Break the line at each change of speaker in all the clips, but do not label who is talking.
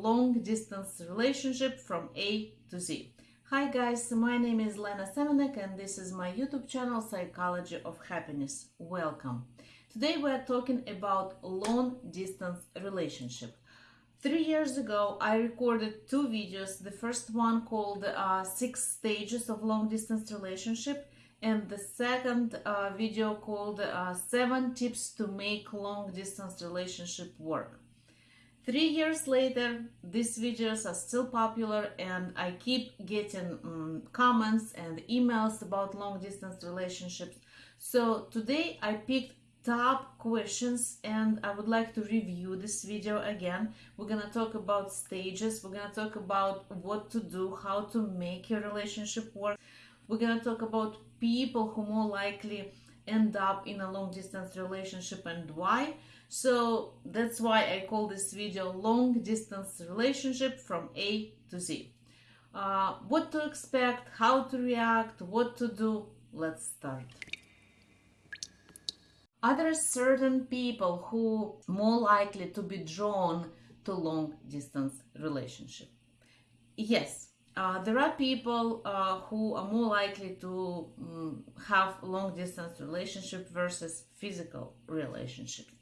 long distance relationship from A to Z. Hi guys, my name is Lena Semenek and this is my YouTube channel Psychology of Happiness. Welcome. Today we are talking about long distance relationship. Three years ago, I recorded two videos. The first one called uh, Six Stages of Long Distance Relationship and the second uh, video called uh, Seven Tips to Make Long Distance Relationship Work. Three years later, these videos are still popular and I keep getting um, comments and emails about long distance relationships. So today I picked top questions and I would like to review this video again. We're gonna talk about stages, we're gonna talk about what to do, how to make your relationship work. We're gonna talk about people who more likely end up in a long distance relationship and why. So that's why I call this video long distance relationship from A to Z. Uh, what to expect, how to react, what to do. Let's start. Are there certain people who more likely to be drawn to long distance relationship? Yes, uh, there are people uh, who are more likely to um, have long distance relationship versus physical relationships.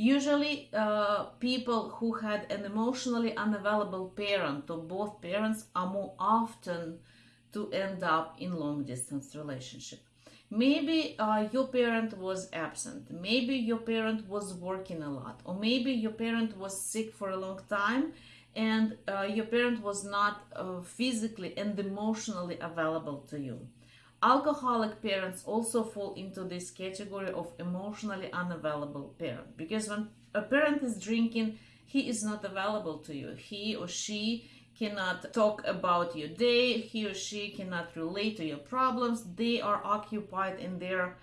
Usually, uh, people who had an emotionally unavailable parent or both parents are more often to end up in long distance relationship. Maybe uh, your parent was absent. Maybe your parent was working a lot, or maybe your parent was sick for a long time and uh, your parent was not uh, physically and emotionally available to you. Alcoholic parents also fall into this category of emotionally unavailable parent because when a parent is drinking, he is not available to you. He or she cannot talk about your day, he or she cannot relate to your problems. They are occupied in their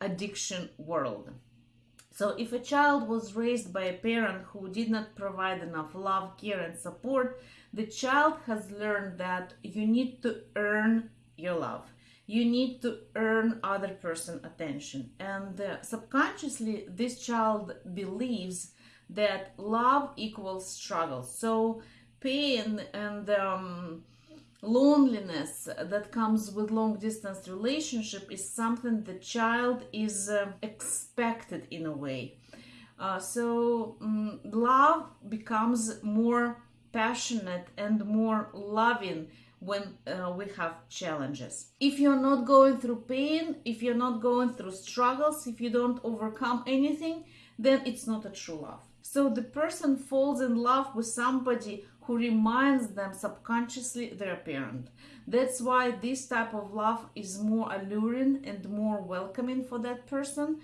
addiction world. So if a child was raised by a parent who did not provide enough love, care and support, the child has learned that you need to earn your love you need to earn other person attention. And uh, subconsciously this child believes that love equals struggle. So pain and um, loneliness that comes with long distance relationship is something the child is uh, expected in a way. Uh, so um, love becomes more passionate and more loving when uh, we have challenges. If you're not going through pain, if you're not going through struggles, if you don't overcome anything, then it's not a true love. So the person falls in love with somebody who reminds them subconsciously their parent. That's why this type of love is more alluring and more welcoming for that person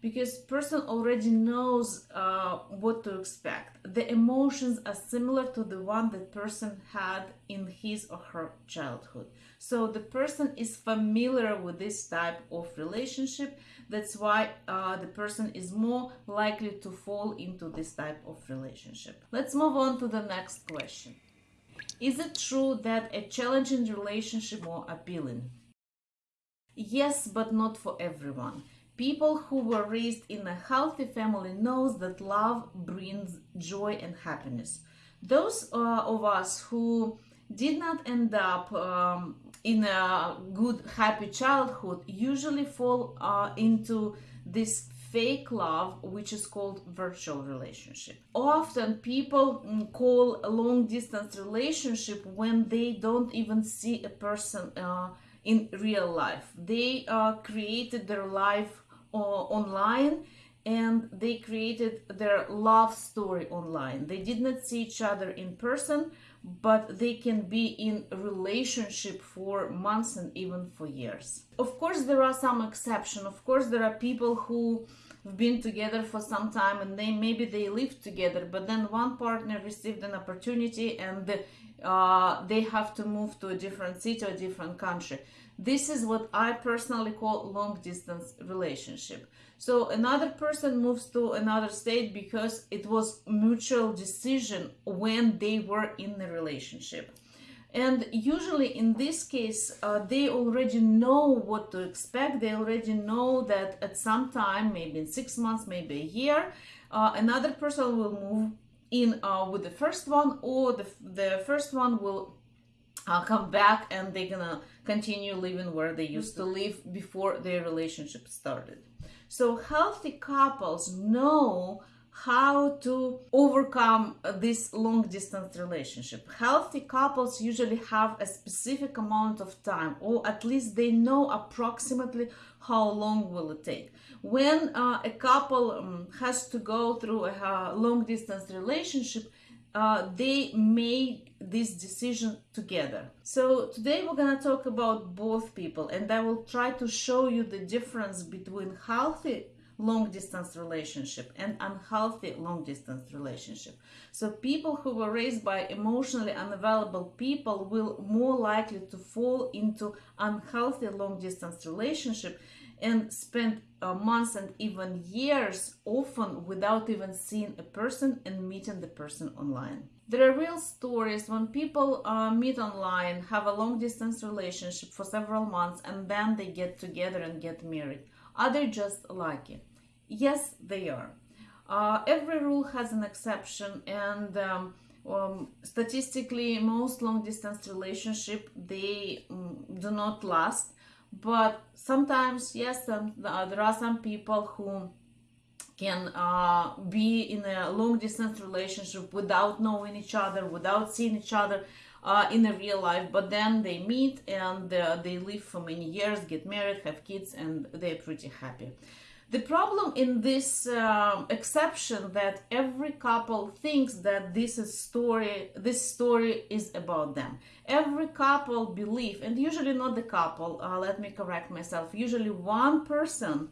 because person already knows uh, what to expect. The emotions are similar to the one that person had in his or her childhood. So the person is familiar with this type of relationship. That's why uh, the person is more likely to fall into this type of relationship. Let's move on to the next question. Is it true that a challenging relationship more appealing? Yes, but not for everyone. People who were raised in a healthy family knows that love brings joy and happiness. Those uh, of us who did not end up um, in a good, happy childhood usually fall uh, into this fake love, which is called virtual relationship. Often people mm, call a long distance relationship when they don't even see a person uh, in real life. They uh, created their life Uh, online and they created their love story online. They did not see each other in person, but they can be in relationship for months and even for years. Of course, there are some exceptions. Of course, there are people who been together for some time and they maybe they live together, but then one partner received an opportunity and uh, they have to move to a different city or different country. This is what I personally call long distance relationship. So another person moves to another state because it was mutual decision when they were in the relationship. And usually in this case, uh, they already know what to expect. They already know that at some time, maybe in six months, maybe a year, uh, another person will move in uh, with the first one or the, the first one will uh, come back and they're gonna continue living where they used to live before their relationship started so healthy couples know how to overcome this long distance relationship. Healthy couples usually have a specific amount of time, or at least they know approximately how long will it take. When uh, a couple um, has to go through a uh, long distance relationship, uh, they make this decision together. So today we're gonna talk about both people, and I will try to show you the difference between healthy long distance relationship and unhealthy long distance relationship. So people who were raised by emotionally unavailable people will more likely to fall into unhealthy long distance relationship and spend uh, months and even years often without even seeing a person and meeting the person online. There are real stories when people uh, meet online, have a long distance relationship for several months, and then they get together and get married. Are they just lucky? Yes, they are. Uh, every rule has an exception, and um, um, statistically, most long distance relationship they um, do not last. But sometimes, yes, uh, there are some people who can uh, be in a long distance relationship without knowing each other, without seeing each other uh, in a real life, but then they meet and uh, they live for many years, get married, have kids, and they're pretty happy. The problem in this uh, exception that every couple thinks that this is story, this story is about them. Every couple believe, and usually not the couple. Uh, let me correct myself. Usually one person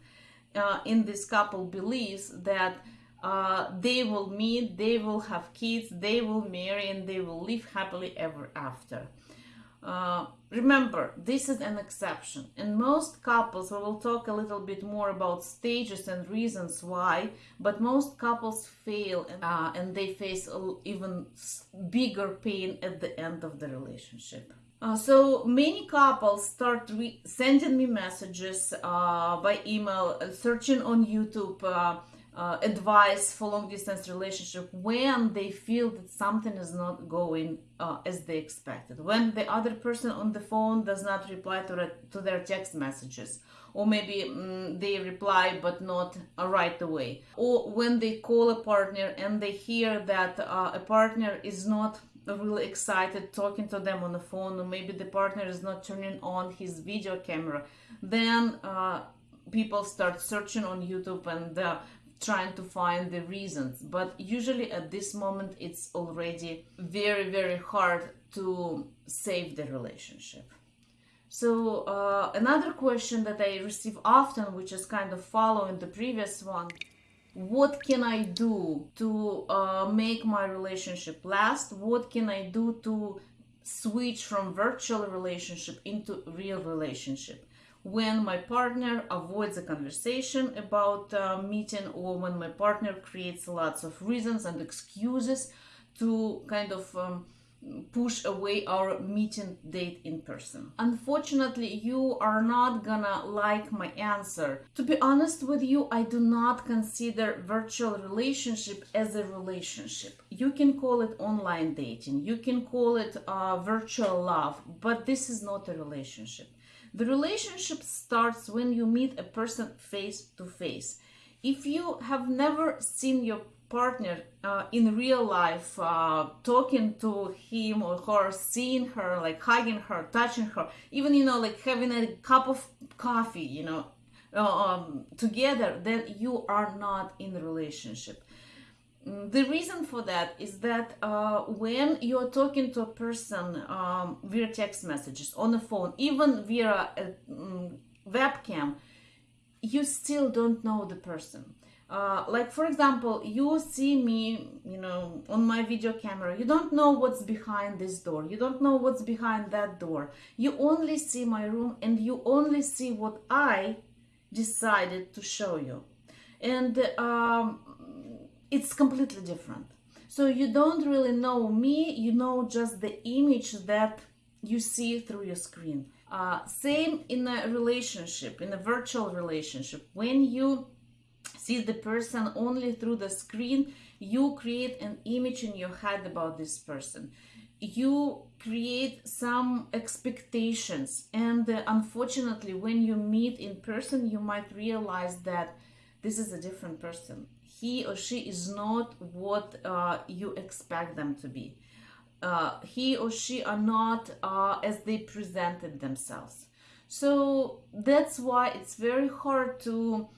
uh, in this couple believes that uh, they will meet, they will have kids, they will marry, and they will live happily ever after. Uh, remember, this is an exception. In most couples, we will talk a little bit more about stages and reasons why, but most couples fail uh, and they face even bigger pain at the end of the relationship. Uh, so many couples start sending me messages uh, by email, searching on YouTube uh, advice for long distance relationship when they feel that something is not going uh, as they expected. When the other person on the phone does not reply to, to their text messages. Or maybe mm, they reply but not uh, right away. Or when they call a partner and they hear that uh, a partner is not really excited talking to them on the phone or maybe the partner is not turning on his video camera then uh, people start searching on youtube and uh, trying to find the reasons. But usually at this moment it's already very very hard to save the relationship. So uh, another question that i receive often which is kind of following the previous one what can i do to uh, make my relationship last? What can i do to switch from virtual relationship into real relationship when my partner avoids a conversation about uh, meeting or when my partner creates lots of reasons and excuses to kind of um, push away our meeting date in person. Unfortunately, you are not gonna like my answer. To be honest with you, I do not consider virtual relationship as a relationship. You can call it online dating, you can call it uh, virtual love, but this is not a relationship. The relationship starts when you meet a person face to face. If you have never seen your partner uh, in real life, uh, talking to him or her, seeing her, like hugging her, touching her, even, you know, like having a cup of coffee, you know, uh, um, together, then you are not in a relationship. Mm, the reason for that is that uh, when you're talking to a person um, via text messages on the phone, even via a um, webcam, you still don't know the person. Uh, like for example, you see me, you know, on my video camera. You don't know what's behind this door. You don't know what's behind that door. You only see my room, and you only see what I decided to show you. And um, it's completely different. So you don't really know me, you know just the image that you see through your screen. Uh, same in a relationship, in a virtual relationship. When you see the person only through the screen, you create an image in your head about this person you create some expectations and uh, unfortunately when you meet in person you might realize that this is a different person he or she is not what uh, you expect them to be. Uh, he or she are not uh, as they presented themselves. So that's why it's very hard to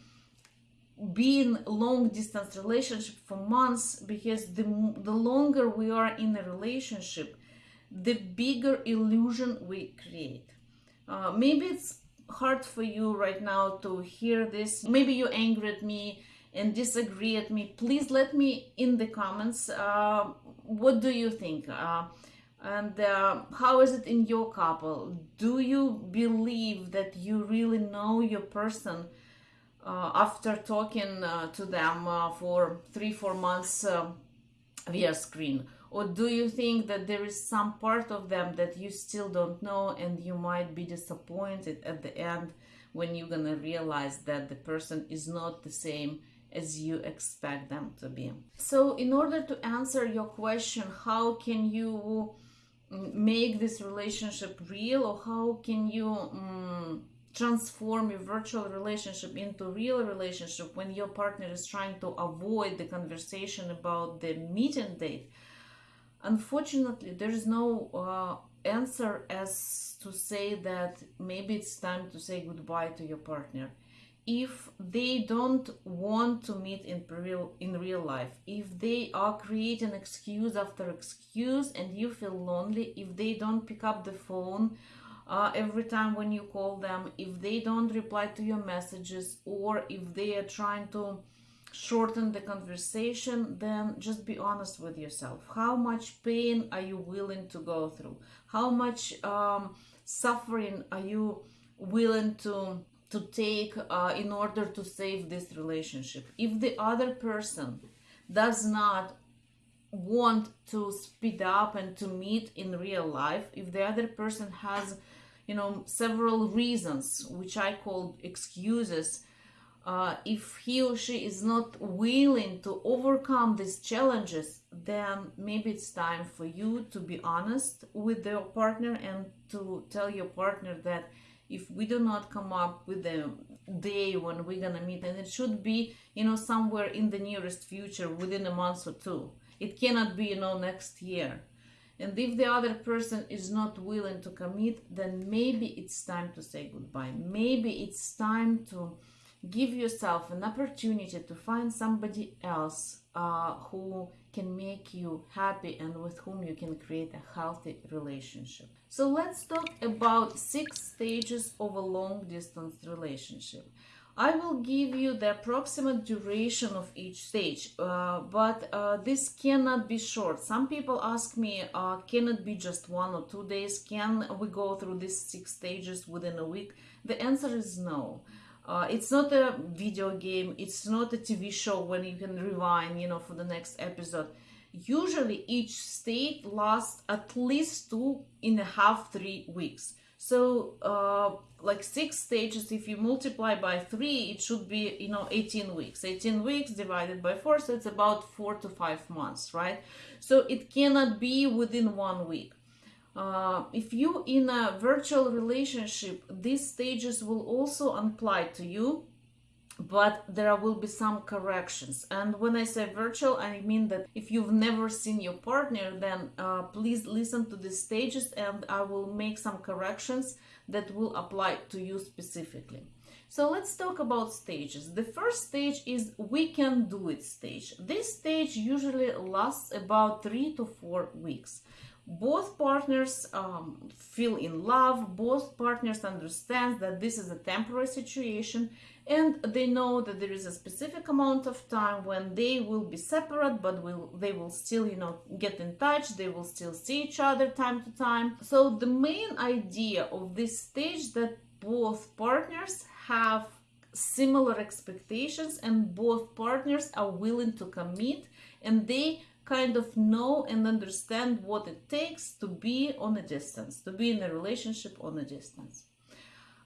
be in long distance relationship for months because the, the longer we are in a relationship the bigger illusion we create. Uh, maybe it's hard for you right now to hear this. Maybe you're angry at me and disagree at me please let me in the comments uh, what do you think? Uh, and uh, how is it in your couple? Do you believe that you really know your person uh, after talking uh, to them uh, for three four months via screen? Or do you think that there is some part of them that you still don't know and you might be disappointed at the end when you're gonna realize that the person is not the same as you expect them to be. So in order to answer your question how can you mm, make this relationship real or how can you um, transform your virtual relationship into a real relationship when your partner is trying to avoid the conversation about the meeting date? Unfortunately there is no uh, answer as to say that maybe it's time to say goodbye to your partner if they don't want to meet in real in real life if they are creating excuse after excuse and you feel lonely if they don't pick up the phone uh, every time when you call them if they don't reply to your messages or if they are trying to shorten the conversation then just be honest with yourself. How much pain are you willing to go through? How much um, suffering are you willing to to take uh, in order to save this relationship. If the other person does not want to speed up and to meet in real life if the other person has you know several reasons which i call excuses uh, if he or she is not willing to overcome these challenges then maybe it's time for you to be honest with your partner and to tell your partner that if we do not come up with the day when we're gonna meet and it should be you know somewhere in the nearest future within a month or two. It cannot be you know next year. And if the other person is not willing to commit then maybe it's time to say goodbye. Maybe it's time to give yourself an opportunity to find somebody else uh, who can make you happy and with whom you can create a healthy relationship. So let's talk about six stages of a long distance relationship. I will give you the approximate duration of each stage, uh, but uh, this cannot be short. Some people ask me, uh, can it be just one or two days? Can we go through these six stages within a week? The answer is no. Uh, it's not a video game it's not a tv show when you can rewind you know for the next episode usually each state lasts at least two and a half three weeks. So uh, like six stages if you multiply by three it should be you know 18 weeks. 18 weeks divided by four so it's about four to five months right? So it cannot be within one week. Uh, if you in a virtual relationship these stages will also apply to you but there will be some corrections. And when i say virtual i mean that if you've never seen your partner then uh, please listen to the stages and i will make some corrections that will apply to you specifically. So let's talk about stages. The first stage is we can do it stage. This stage usually lasts about three to four weeks both partners um, feel in love both partners understand that this is a temporary situation and they know that there is a specific amount of time when they will be separate but will they will still you know get in touch they will still see each other time to time. So the main idea of this stage that both partners have similar expectations and both partners are willing to commit and they kind of know and understand what it takes to be on a distance, to be in a relationship on a distance.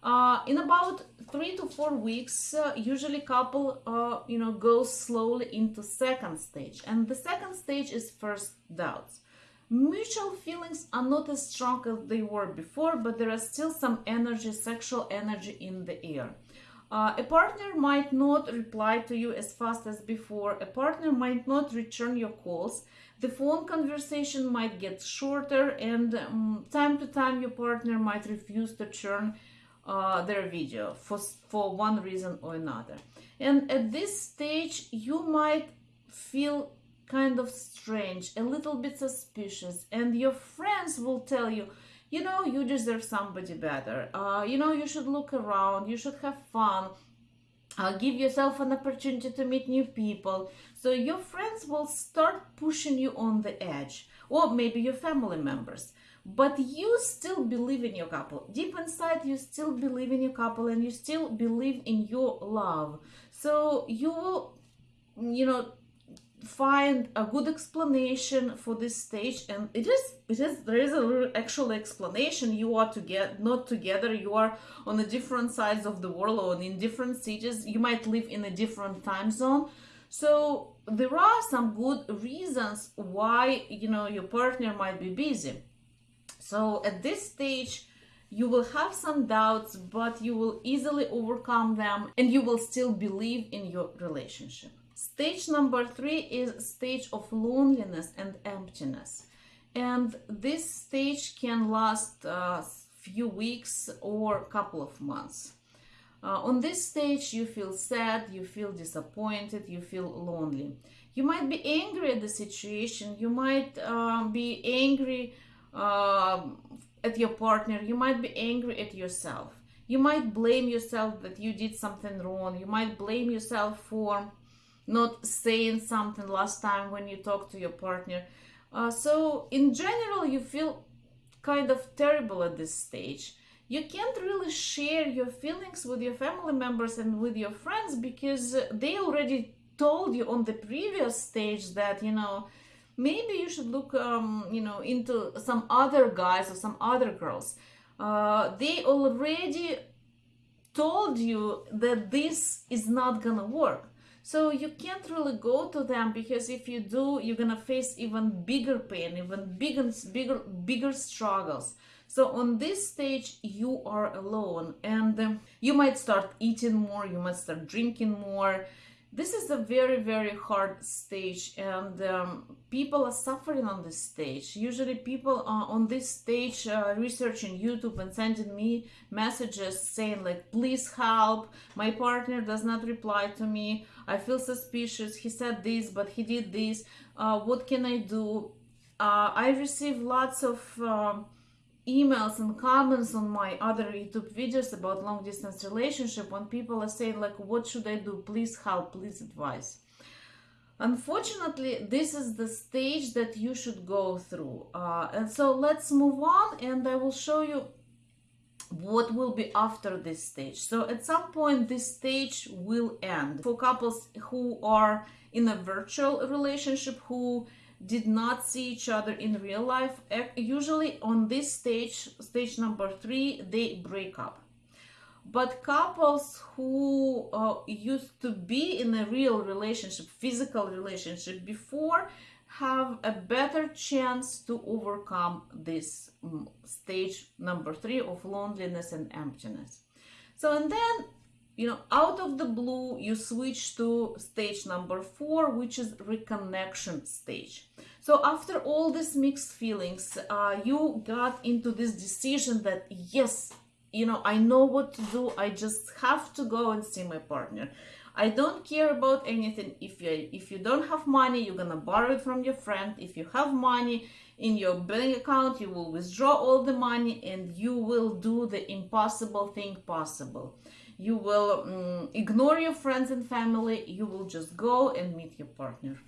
Uh, in about three to four weeks, uh, usually couple, uh, you know, goes slowly into second stage, and the second stage is first doubts. Mutual feelings are not as strong as they were before, but there is still some energy, sexual energy in the air. Uh, a partner might not reply to you as fast as before. A partner might not return your calls. The phone conversation might get shorter, and um, time to time, your partner might refuse to turn uh, their video for, for one reason or another. And at this stage, you might feel kind of strange, a little bit suspicious, and your friends will tell you, you know, you deserve somebody better. Uh, you know, you should look around, you should have fun. Uh, give yourself an opportunity to meet new people. So your friends will start pushing you on the edge, or maybe your family members. But you still believe in your couple. Deep inside, you still believe in your couple and you still believe in your love. So you will, you know, find a good explanation for this stage and it is it is there is a actual explanation. You are to get not together you are on the different sides of the world or in different cities you might live in a different time zone. So there are some good reasons why you know your partner might be busy. So at this stage you will have some doubts but you will easily overcome them and you will still believe in your relationship Stage number three is stage of loneliness and emptiness. And this stage can last a uh, few weeks or a couple of months. Uh, on this stage, you feel sad, you feel disappointed, you feel lonely. You might be angry at the situation, you might uh, be angry uh, at your partner, you might be angry at yourself. You might blame yourself that you did something wrong, you might blame yourself for not saying something last time when you talk to your partner. Uh, so in general, you feel kind of terrible at this stage. You can't really share your feelings with your family members and with your friends because they already told you on the previous stage that, you know, maybe you should look, um, you know, into some other guys or some other girls. Uh, they already told you that this is not gonna work so you can't really go to them because if you do, you're gonna face even bigger pain, even bigger, bigger, bigger struggles. So on this stage, you are alone and um, you might start eating more, you might start drinking more, this is a very very hard stage and um, people are suffering on this stage. Usually people are on this stage uh, researching youtube and sending me messages saying like please help my partner does not reply to me i feel suspicious. He said this but he did this. Uh, what can i do? Uh, i receive lots of um, emails and comments on my other youtube videos about long distance relationship when people are saying like what should i do? Please help please advise. Unfortunately this is the stage that you should go through. Uh, and so let's move on and i will show you what will be after this stage. So at some point this stage will end. For couples who are in a virtual relationship who did not see each other in real life usually on this stage stage number three they break up. But couples who uh, used to be in a real relationship physical relationship before have a better chance to overcome this um, stage number three of loneliness and emptiness. So and then you know out of the blue you switch to stage number four which is reconnection stage. So after all these mixed feelings uh, you got into this decision that yes you know i know what to do i just have to go and see my partner i don't care about anything. If you if you don't have money you're gonna borrow it from your friend. If you have money in your bank account you will withdraw all the money and you will do the impossible thing possible. You will um, ignore your friends and family. You will just go and meet your partner.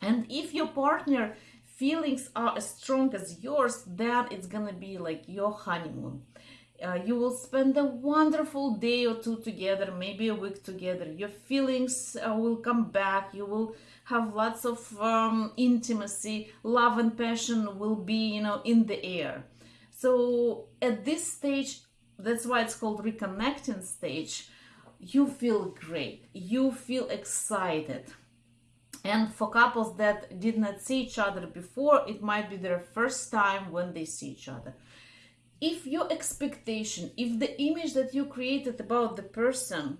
And if your partner feelings are as strong as yours then it's gonna be like your honeymoon uh, you will spend a wonderful day or two together maybe a week together. Your feelings uh, will come back. You will have lots of um, intimacy. Love and passion will be you know in the air. So at this stage that's why it's called reconnecting stage you feel great. You feel excited. And for couples that did not see each other before it might be their first time when they see each other if your expectation if the image that you created about the person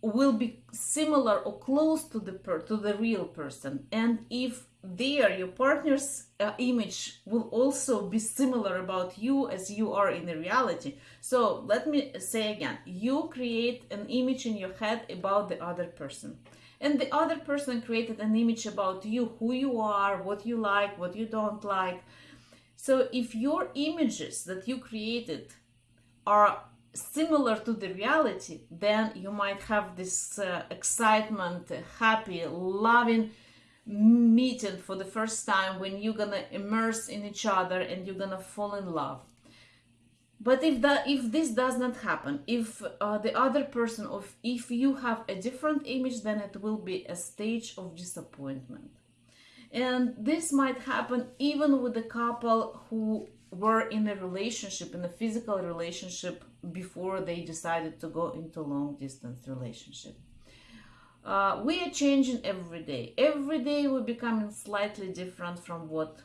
will be similar or close to the per- to the real person and if there your partner's uh, image will also be similar about you as you are in the reality. So let me say again you create an image in your head about the other person. And the other person created an image about you who you are what you like what you don't like so if your images that you created are similar to the reality then you might have this uh, excitement happy loving meeting for the first time when you're gonna immerse in each other and you're gonna fall in love. But if that if this does not happen if uh, the other person of if you have a different image then it will be a stage of disappointment and this might happen even with a couple who were in a relationship in a physical relationship before they decided to go into long distance relationship uh, we are changing every day. Every day we're becoming slightly different from what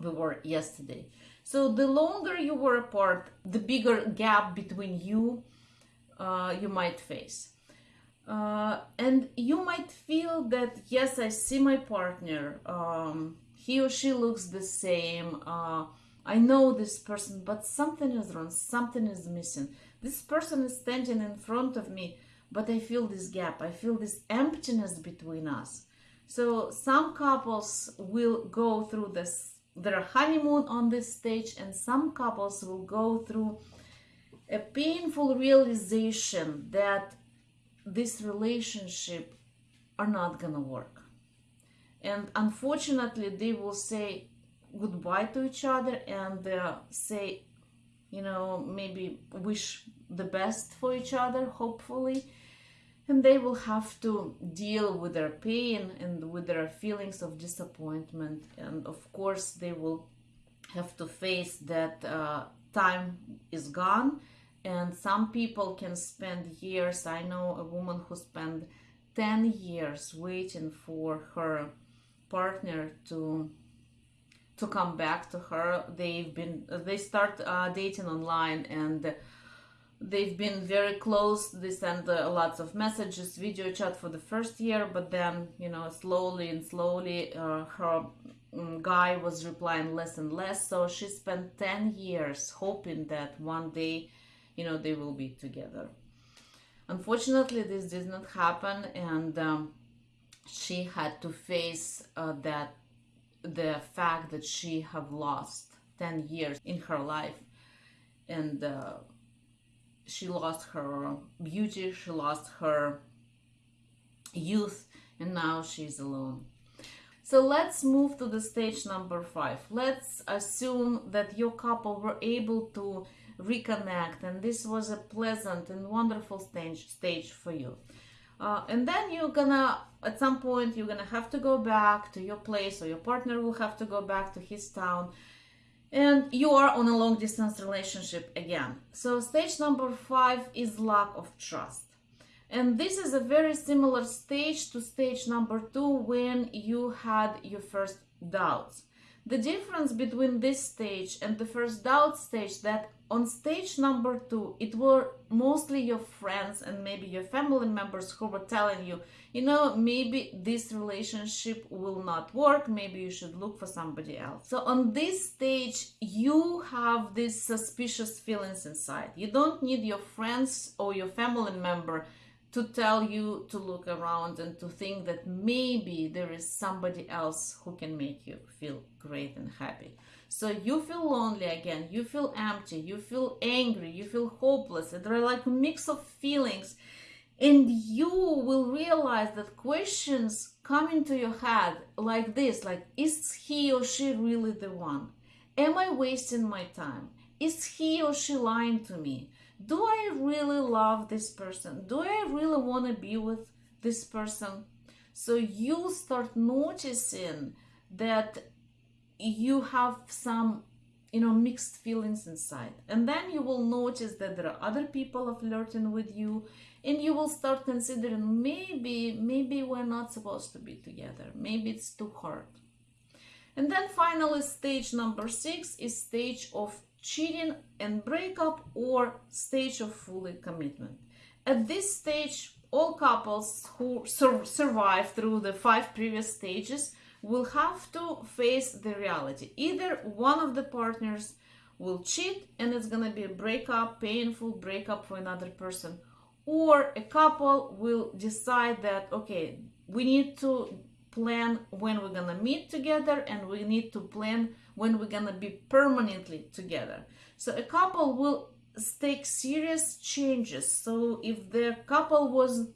we were yesterday. So the longer you were apart, the bigger gap between you uh, you might face. Uh, and you might feel that yes, I see my partner. Um, he or she looks the same. Uh, I know this person, but something is wrong. Something is missing. This person is standing in front of me but I feel this gap, I feel this emptiness between us. So some couples will go through this their honeymoon on this stage and some couples will go through a painful realization that this relationship are not gonna work. And unfortunately they will say goodbye to each other and uh, say you know maybe wish the best for each other hopefully. And they will have to deal with their pain and with their feelings of disappointment. And of course they will have to face that uh, time is gone and some people can spend years i know a woman who spent 10 years waiting for her partner to to come back to her. They've been they start uh, dating online and they've been very close. They send uh, lots of messages video chat for the first year but then you know slowly and slowly uh, her um, guy was replying less and less. So she spent 10 years hoping that one day you know they will be together unfortunately this did not happen and um, she had to face uh, that the fact that she have lost 10 years in her life and uh, she lost her beauty, she lost her youth, and now she's alone. So let's move to the stage number five. Let's assume that your couple were able to reconnect and this was a pleasant and wonderful stage, stage for you. Uh, and then you're gonna, at some point, you're gonna have to go back to your place or your partner will have to go back to his town and you are on a long distance relationship again. So stage number five is lack of trust. And this is a very similar stage to stage number two when you had your first doubts. The difference between this stage and the first doubt stage that on stage number two, it were mostly your friends and maybe your family members who were telling you, you know, maybe this relationship will not work. Maybe you should look for somebody else. So on this stage, you have these suspicious feelings inside. You don't need your friends or your family member to tell you to look around and to think that maybe there is somebody else who can make you feel great and happy. So you feel lonely again, you feel empty, you feel angry, you feel hopeless. There are like a mix of feelings. And you will realize that questions come into your head like this like, is he or she really the one? Am I wasting my time? Is he or she lying to me? do I really love this person? Do I really want to be with this person? So you start noticing that you have some you know mixed feelings inside. And then you will notice that there are other people are flirting with you and you will start considering maybe maybe we're not supposed to be together. Maybe it's too hard. And then finally stage number six is stage of cheating and breakup or stage of fully commitment. At this stage all couples who sur- survive through the five previous stages will have to face the reality. Either one of the partners will cheat and it's going to be a breakup, painful breakup for another person, or a couple will decide that, okay, we need to plan when we're going to meet together and we need to plan when we're going to be permanently together. So a couple will take serious changes. So if the couple was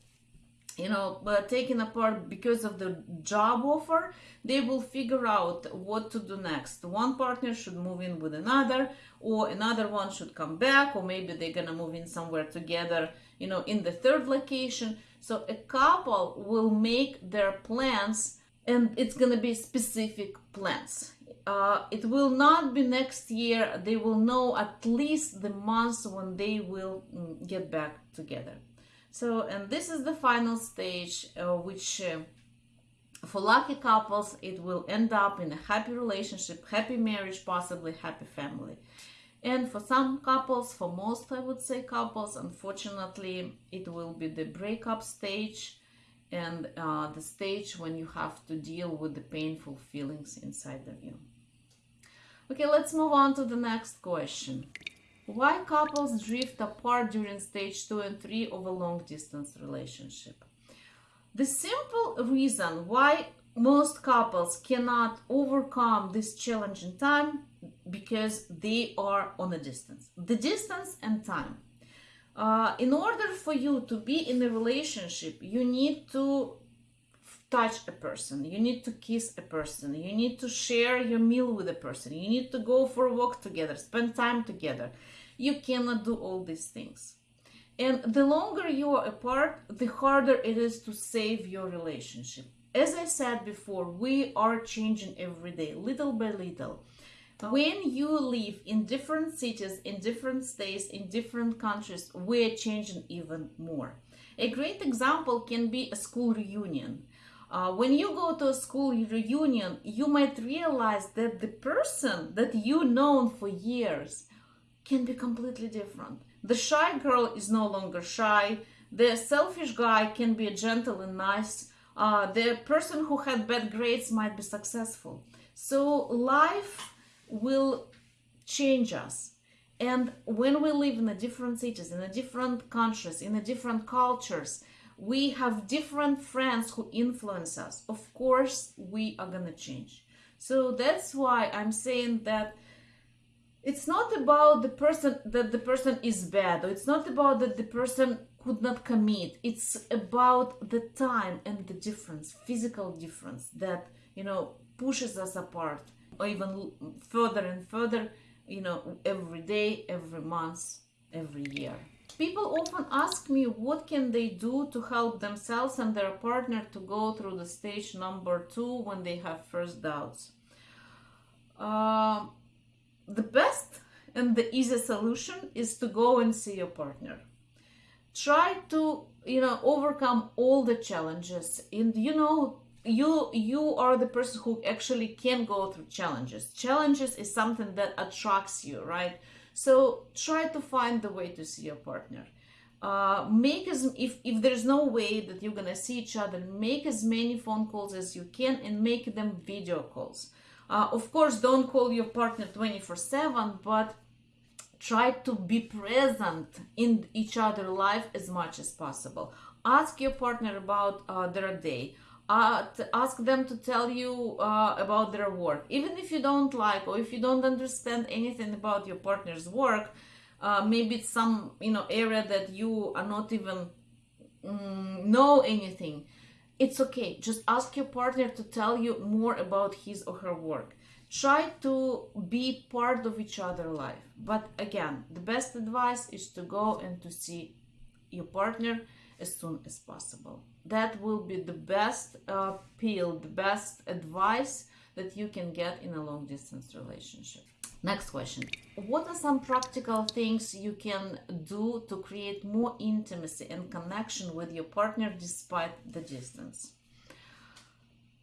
you know uh, taken apart because of the job offer they will figure out what to do next. One partner should move in with another or another one should come back or maybe they're gonna move in somewhere together you know in the third location. So a couple will make their plans and it's gonna be specific plans. Uh, it will not be next year. They will know at least the months when they will mm, get back together so, and this is the final stage, uh, which uh, for lucky couples, it will end up in a happy relationship, happy marriage, possibly happy family. And for some couples, for most, I would say couples, unfortunately, it will be the breakup stage and uh, the stage when you have to deal with the painful feelings inside of you. Okay, let's move on to the next question. Why couples drift apart during stage 2 and 3 of a long distance relationship? The simple reason why most couples cannot overcome this challenging time because they are on a distance. The distance and time. Uh, in order for you to be in a relationship, you need to touch a person, you need to kiss a person, you need to share your meal with a person, you need to go for a walk together, spend time together you cannot do all these things. And the longer you are apart, the harder it is to save your relationship. As I said before, we are changing every day, little by little. When you live in different cities, in different states, in different countries, we're changing even more. A great example can be a school reunion. Uh, when you go to a school reunion, you might realize that the person that you known for years can be completely different. The shy girl is no longer shy. The selfish guy can be gentle and nice. Uh, the person who had bad grades might be successful. So life will change us. And when we live in a different cities, in a different countries, in a different cultures, we have different friends who influence us. Of course, we are gonna change. So that's why I'm saying that it's not about the person that the person is bad or it's not about that the person could not commit. It's about the time and the difference physical difference that you know pushes us apart or even further and further you know every day every month every year. People often ask me what can they do to help themselves and their partner to go through the stage number two when they have first doubts. Uh, the best and the easiest solution is to go and see your partner. Try to you know overcome all the challenges. And you know you you are the person who actually can go through challenges. Challenges is something that attracts you right? So try to find the way to see your partner. Uh, make as if if there's no way that you're gonna see each other make as many phone calls as you can and make them video calls uh, of course, don't call your partner 24 7, but try to be present in each other's life as much as possible. Ask your partner about uh, their day. Uh, ask them to tell you uh, about their work. Even if you don't like or if you don't understand anything about your partner's work, uh, maybe it's some you know area that you are not even mm, know anything it's okay. Just ask your partner to tell you more about his or her work. Try to be part of each other's life. But again, the best advice is to go and to see your partner as soon as possible. That will be the best uh, the best advice that you can get in a long distance relationship. Next question. What are some practical things you can do to create more intimacy and connection with your partner despite the distance?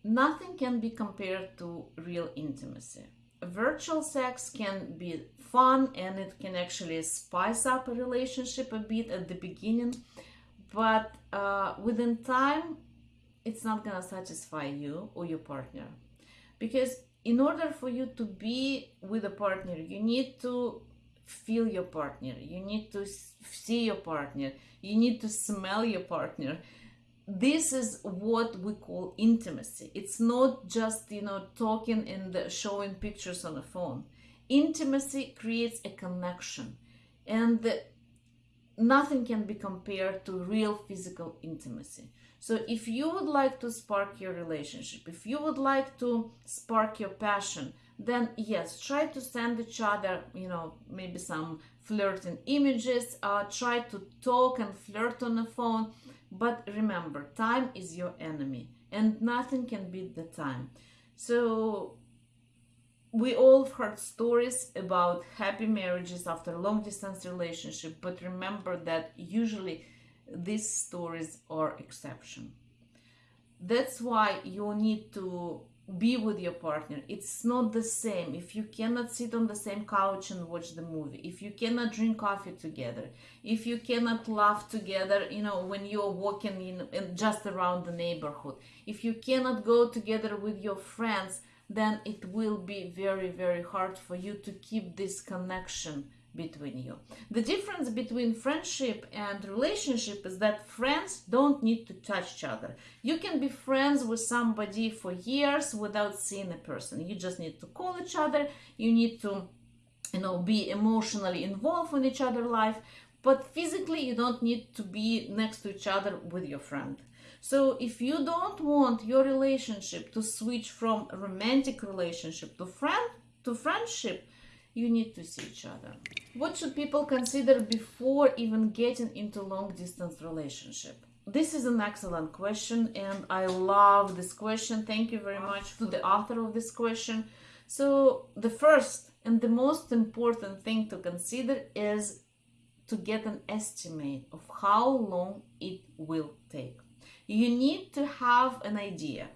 Nothing can be compared to real intimacy. Virtual sex can be fun and it can actually spice up a relationship a bit at the beginning, but uh, within time, it's not gonna satisfy you or your partner because in order for you to be with a partner you need to feel your partner. You need to see your partner. You need to smell your partner. This is what we call intimacy. It's not just you know talking and uh, showing pictures on a phone. Intimacy creates a connection and uh, nothing can be compared to real physical intimacy so if you would like to spark your relationship, if you would like to spark your passion, then yes, try to send each other, you know, maybe some flirting images, uh, try to talk and flirt on the phone. But remember, time is your enemy and nothing can beat the time. So we all heard stories about happy marriages after long distance relationship, but remember that usually these stories are exception. That's why you need to be with your partner. It's not the same. If you cannot sit on the same couch and watch the movie if you cannot drink coffee together if you cannot laugh together you know when you're walking in, in just around the neighborhood if you cannot go together with your friends then it will be very very hard for you to keep this connection between you. The difference between friendship and relationship is that friends don't need to touch each other. You can be friends with somebody for years without seeing a person. You just need to call each other. You need to, you know, be emotionally involved in each other's life. But physically, you don't need to be next to each other with your friend. So if you don't want your relationship to switch from romantic relationship to friend to friendship, you need to see each other. What should people consider before even getting into long distance relationship? This is an excellent question and I love this question. Thank you very much to the author of this question. So the first and the most important thing to consider is to get an estimate of how long it will take. You need to have an idea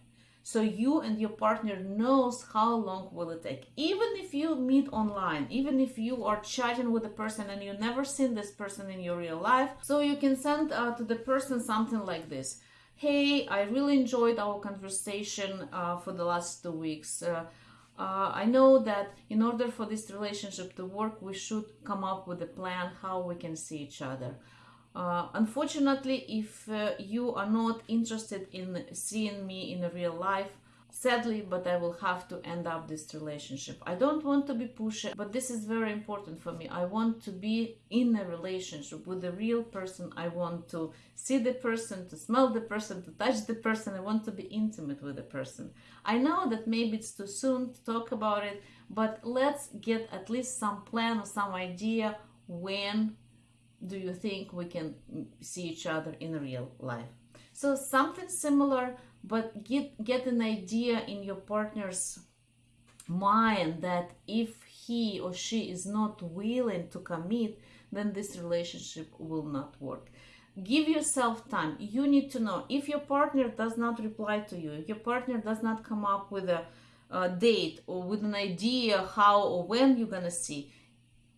so you and your partner knows how long will it take. Even if you meet online even if you are chatting with a person and you never seen this person in your real life so you can send uh, to the person something like this. Hey i really enjoyed our conversation uh, for the last two weeks. Uh, uh I know that in order for this relationship to work, we should come up with a plan how we can see each other. Uh, unfortunately, if uh, you are not interested in seeing me in real life, sadly, but I will have to end up this relationship. I don't want to be pushy, but this is very important for me. I want to be in a relationship with a real person. I want to see the person, to smell the person, to touch the person. I want to be intimate with the person. I know that maybe it's too soon to talk about it, but let's get at least some plan or some idea when do you think we can see each other in real life? So something similar but get get an idea in your partner's mind that if he or she is not willing to commit then this relationship will not work. Give yourself time. You need to know. If your partner does not reply to you if your partner does not come up with a, a date or with an idea how or when you're gonna see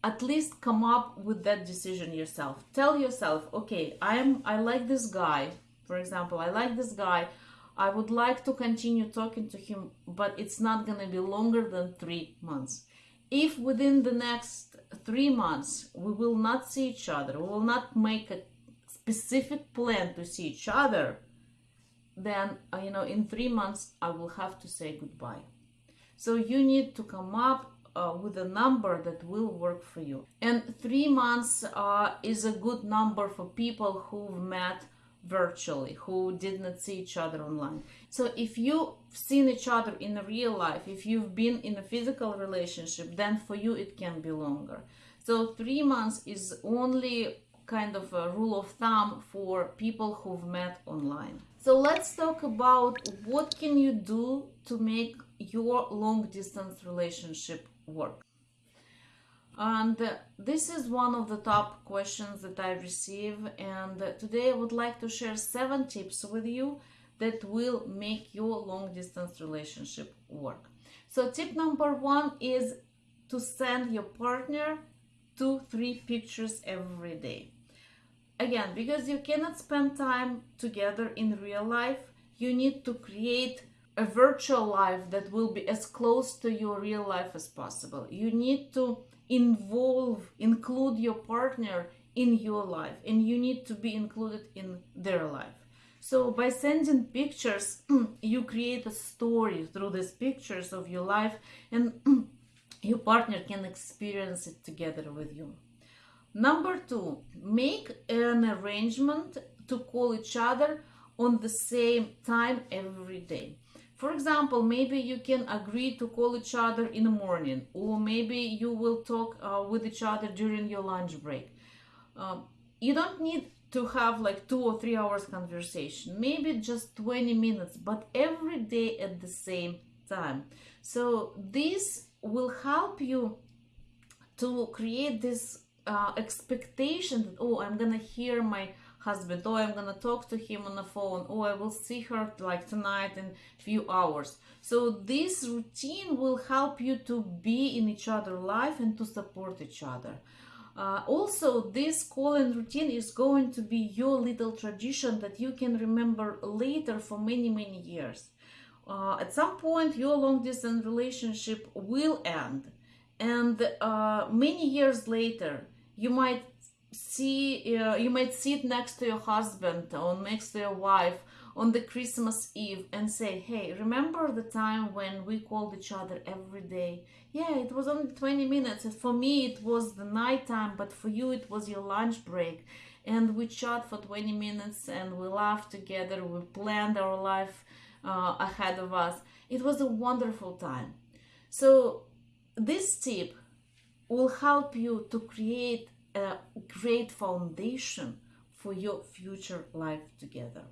at least come up with that decision yourself. Tell yourself okay i am i like this guy. For example i like this guy. I would like to continue talking to him but it's not going to be longer than three months. If within the next three months we will not see each other we will not make a specific plan to see each other then uh, you know in three months i will have to say goodbye. So you need to come up uh, with a number that will work for you. And three months uh, is a good number for people who've met virtually, who did not see each other online. So if you've seen each other in real life, if you've been in a physical relationship, then for you it can be longer. So three months is only kind of a rule of thumb for people who've met online. So let's talk about what can you do to make your long distance relationship work. And this is one of the top questions that I receive. And today I would like to share seven tips with you that will make your long distance relationship work. So, tip number one is to send your partner two, three pictures every day. Again, because you cannot spend time together in real life, you need to create a virtual life that will be as close to your real life as possible. You need to involve, include your partner in your life, and you need to be included in their life. So, by sending pictures, you create a story through these pictures of your life, and your partner can experience it together with you. Number two, make an arrangement to call each other on the same time every day. For example, maybe you can agree to call each other in the morning, or maybe you will talk uh, with each other during your lunch break. Uh, you don't need to have like two or three hours conversation, maybe just 20 minutes, but every day at the same time. So, this will help you to create this uh, expectation that, oh, I'm gonna hear my husband. Oh i'm gonna talk to him on the phone. Oh i will see her like tonight in few hours. So this routine will help you to be in each other life and to support each other. Uh, also this calling routine is going to be your little tradition that you can remember later for many many years. Uh, at some point your long distance relationship will end. And uh, many years later you might see uh, you might sit next to your husband or next to your wife on the christmas eve and say hey remember the time when we called each other every day? Yeah it was only 20 minutes for me it was the night time but for you it was your lunch break. And we chat for 20 minutes and we laughed together we planned our life uh, ahead of us. It was a wonderful time. So this tip will help you to create a great foundation for your future life together.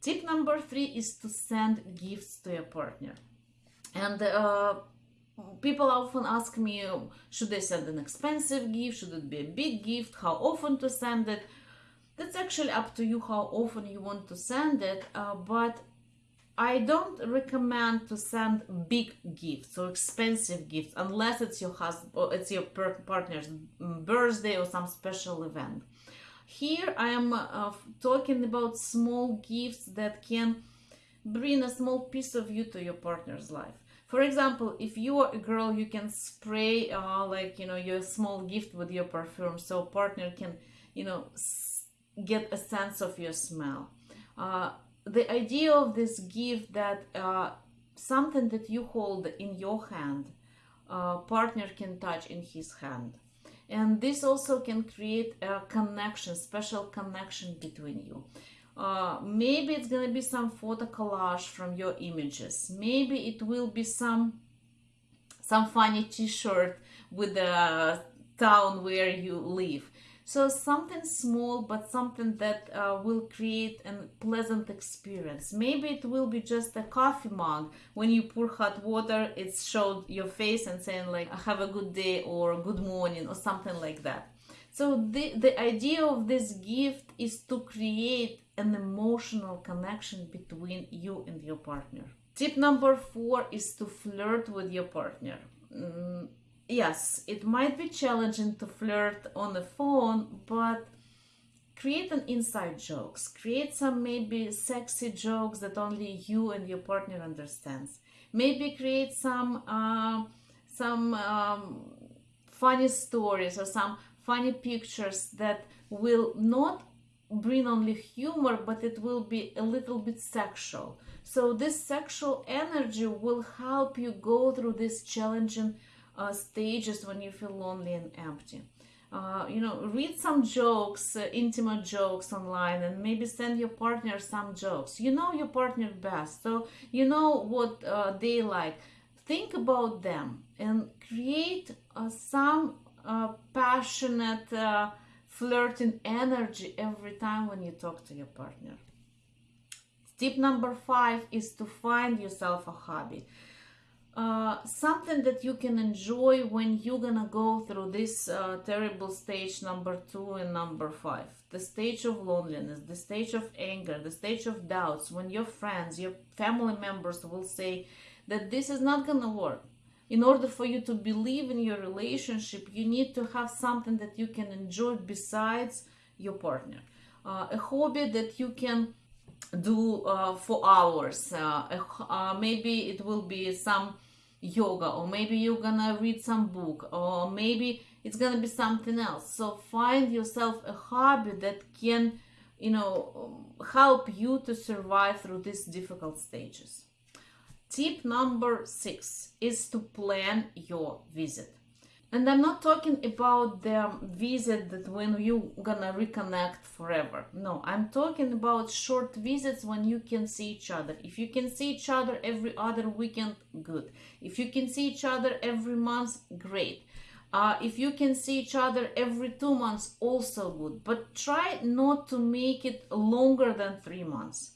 Tip number three is to send gifts to your partner. And uh, people often ask me, should I send an expensive gift? Should it be a big gift? How often to send it? That's actually up to you how often you want to send it. Uh, but I don't recommend to send big gifts or expensive gifts unless it's your husband or it's your partner's birthday or some special event. Here I am uh, talking about small gifts that can bring a small piece of you to your partner's life. For example, if you are a girl, you can spray uh, like you know your small gift with your perfume, so partner can you know get a sense of your smell. Uh, the idea of this gift that uh, something that you hold in your hand uh, partner can touch in his hand. And this also can create a connection special connection between you. Uh, maybe it's gonna be some photo collage from your images. Maybe it will be some some funny t-shirt with the town where you live so something small, but something that uh, will create a pleasant experience. Maybe it will be just a coffee mug. When you pour hot water, it showed your face and saying like, have a good day or good morning or something like that. So the, the idea of this gift is to create an emotional connection between you and your partner. Tip number four is to flirt with your partner. Mm, yes, it might be challenging to flirt on the phone, but create an inside jokes. Create some maybe sexy jokes that only you and your partner understands. Maybe create some uh, some um, funny stories or some funny pictures that will not bring only humor, but it will be a little bit sexual. So this sexual energy will help you go through this challenging uh, stages when you feel lonely and empty. Uh, you know, read some jokes, uh, intimate jokes online, and maybe send your partner some jokes. You know your partner best, so you know what uh, they like. Think about them and create uh, some uh, passionate, flirting energy every time when you talk to your partner. Tip number five is to find yourself a hobby uh, something that you can enjoy when you're gonna go through this uh, terrible stage number two and number five. The stage of loneliness the stage of anger the stage of doubts. When your friends your family members will say that this is not gonna work. In order for you to believe in your relationship you need to have something that you can enjoy besides your partner. Uh, a hobby that you can do uh, for hours. Uh, uh, maybe it will be some yoga or maybe you're gonna read some book or maybe it's gonna be something else. So find yourself a hobby that can you know help you to survive through these difficult stages. Tip number six is to plan your visit and i'm not talking about the visit that when you gonna reconnect forever. No i'm talking about short visits when you can see each other. If you can see each other every other weekend good. If you can see each other every month great. Uh, if you can see each other every two months also good. But try not to make it longer than three months.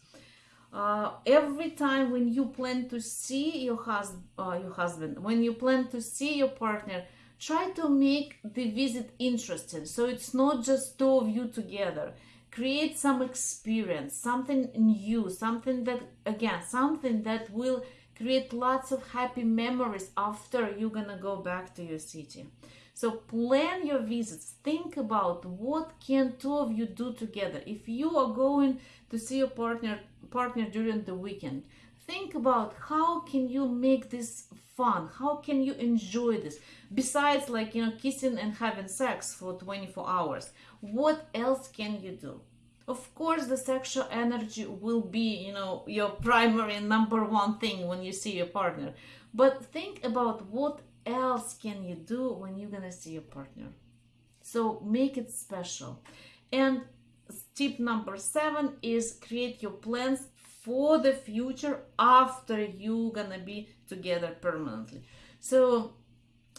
Uh, every time when you plan to see your, hus- uh, your husband when you plan to see your partner try to make the visit interesting so it's not just two of you together. Create some experience something new something that again something that will create lots of happy memories after you're gonna go back to your city. So plan your visits. Think about what can two of you do together. If you are going to see your partner partner during the weekend think about how can you make this fun? How can you enjoy this? Besides like you know kissing and having sex for 24 hours what else can you do? Of course the sexual energy will be you know your primary number one thing when you see your partner. But think about what else can you do when you're gonna see your partner. So make it special. And tip number seven is create your plans for the future after you gonna be together permanently. So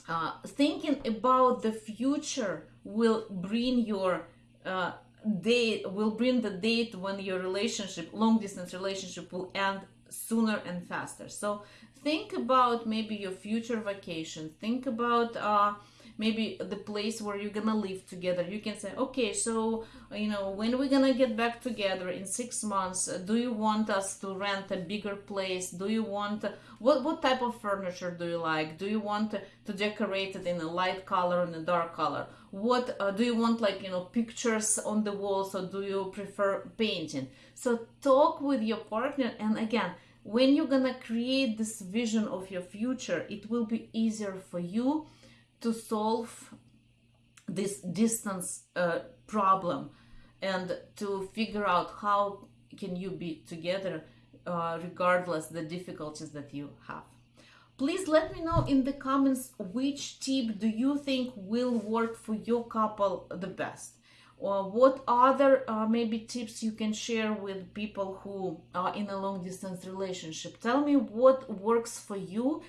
uh, thinking about the future will bring your uh, date will bring the date when your relationship long distance relationship will end sooner and faster. So think about maybe your future vacation. Think about uh, maybe the place where you're gonna live together. You can say okay so you know when we're gonna get back together in six months uh, do you want us to rent a bigger place? Do you want what what type of furniture do you like? Do you want to decorate it in a light color and a dark color? What uh, do you want like you know pictures on the walls or do you prefer painting? So talk with your partner and again when you're gonna create this vision of your future it will be easier for you to solve this distance uh, problem and to figure out how can you be together uh, regardless the difficulties that you have. Please let me know in the comments which tip do you think will work for your couple the best. Or what other uh, maybe tips you can share with people who are in a long distance relationship? Tell me what works for you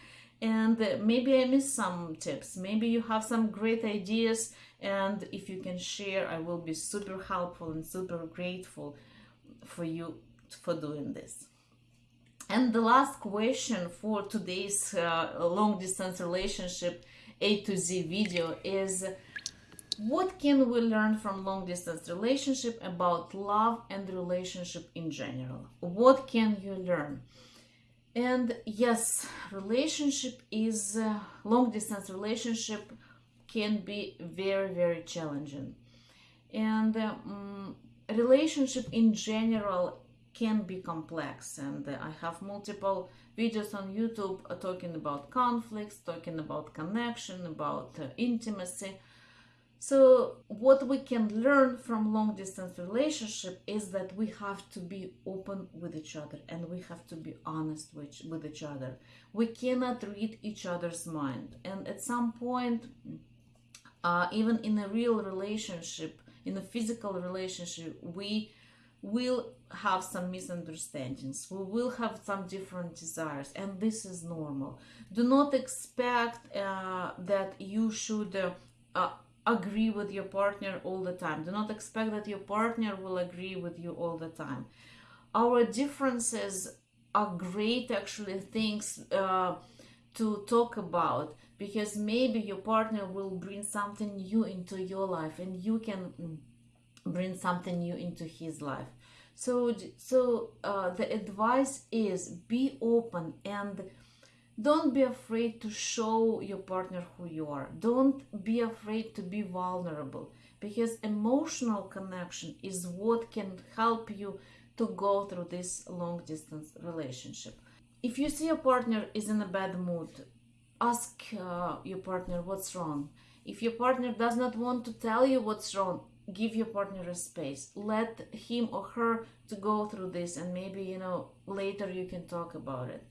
and maybe I missed some tips. Maybe you have some great ideas, and if you can share, I will be super helpful and super grateful for you for doing this. And the last question for today's uh, long distance relationship A to Z video is what can we learn from long distance relationship about love and relationship in general? What can you learn? And yes relationship is uh, long distance relationship can be very very challenging. And um, relationship in general can be complex. And uh, i have multiple videos on youtube talking about conflicts talking about connection about uh, intimacy so what we can learn from long distance relationship is that we have to be open with each other and we have to be honest with, with each other. We cannot read each other's mind. And at some point, uh, even in a real relationship, in a physical relationship, we will have some misunderstandings. We will have some different desires, and this is normal. Do not expect uh, that you should. Uh, agree with your partner all the time. Do not expect that your partner will agree with you all the time. Our differences are great, actually, things uh, to talk about because maybe your partner will bring something new into your life and you can mm, bring something new into his life so so uh, the advice is be open and don't be afraid to show your partner who you are. Don't be afraid to be vulnerable because emotional connection is what can help you to go through this long distance relationship. If you see your partner is in a bad mood ask uh, your partner what's wrong. If your partner does not want to tell you what's wrong give your partner a space. Let him or her to go through this and maybe you know later you can talk about it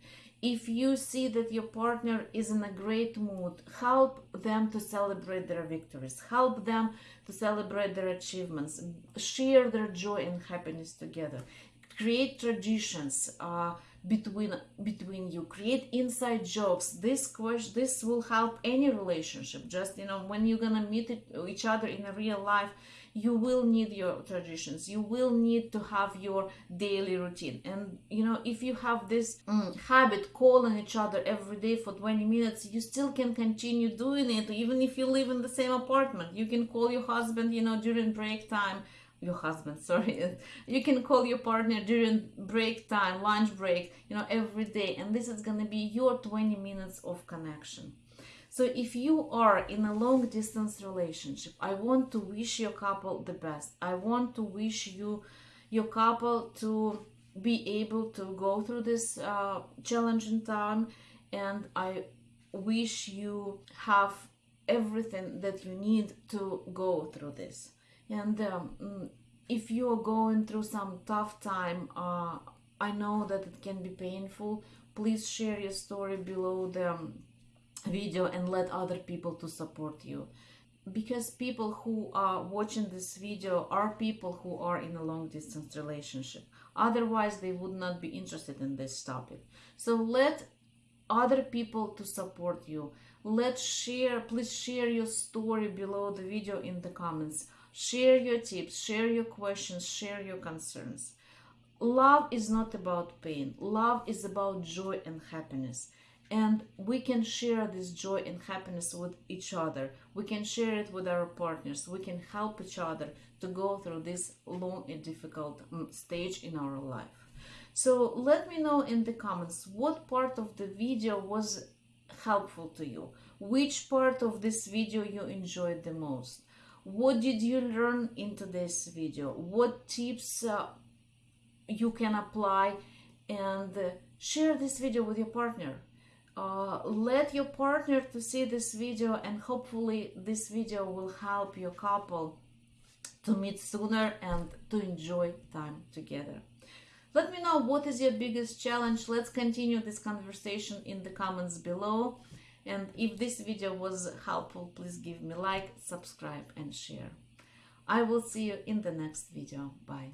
if you see that your partner is in a great mood help them to celebrate their victories. Help them to celebrate their achievements. Share their joy and happiness together. Create traditions uh, between between you. Create inside jokes. This question this will help any relationship. Just you know when you're gonna meet each other in a real life you will need your traditions. You will need to have your daily routine. And you know if you have this mm, habit calling each other every day for 20 minutes you still can continue doing it even if you live in the same apartment. You can call your husband you know during break time. Your husband sorry. You can call your partner during break time lunch break you know every day. And this is going to be your 20 minutes of connection so if you are in a long distance relationship i want to wish your couple the best. I want to wish you your couple to be able to go through this uh, challenging time. And i wish you have everything that you need to go through this. And um, mm, if you are going through some tough time uh, i know that it can be painful. Please share your story below the um, video and let other people to support you because people who are watching this video are people who are in a long distance relationship otherwise they would not be interested in this topic so let other people to support you let's share please share your story below the video in the comments Share your tips, share your questions, share your concerns. Love is not about pain. Love is about joy and happiness. And we can share this joy and happiness with each other. We can share it with our partners. We can help each other to go through this long and difficult mm, stage in our life. So let me know in the comments what part of the video was helpful to you. Which part of this video you enjoyed the most what did you learn in today's video what tips uh, you can apply and uh, share this video with your partner uh, let your partner to see this video and hopefully this video will help your couple to meet sooner and to enjoy time together let me know what is your biggest challenge let's continue this conversation in the comments below and if this video was helpful, please give me like, subscribe and share. I will see you in the next video. Bye.